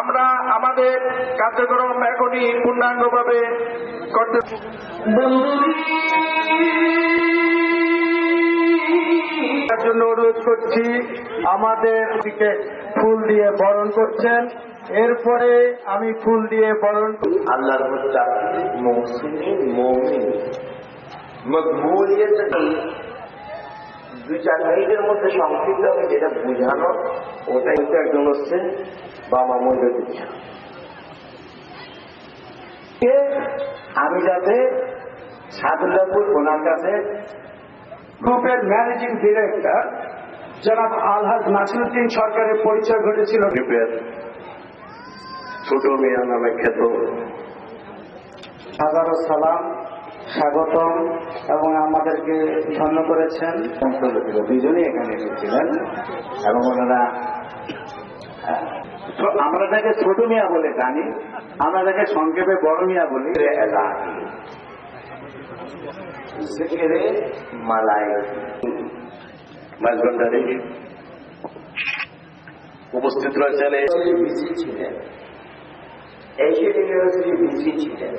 আমরা আমাদের কার্যক্রম এখনই পূর্ণাঙ্গভাবে করতে অনুরোধ করছি, আমাদের দিকে ফুল দিয়ে বরণ করছেন। এরপরে আমি ফুল দিয়ে বরণ দুই চার মধ্যে সংক্ষিপ্ত হবে, যেটা বুঝানো, ওটাই একজন হচ্ছে বাবা মজুদ আমি যাতে সাদুল্লাপুর ওনার কাছে গ্রুপের ম্যানেজিং ডিরেক্টর জনাব আলহাজ নাসিরুদ্দিন সরকারের পরিচয় ঘটেছিল। গ্রুপের ছোট মিয়া নামে খ্যাত। হাজারো সালাম স্বাগতম এবং আমাদেরকে ধন্য করেছেন। দুজনেই এখানে এসেছিলেন এবং ওনারা আমরা তাকে ছোট মিয়া বলে জানি আমরা তাকে সংক্ষেপে বড় মিয়া বলি জিকিরে মালাই মাঝগন্ডারে উপস্থিত রয়েছেন। এই ছিলেন। এই বিজি ছিলেন।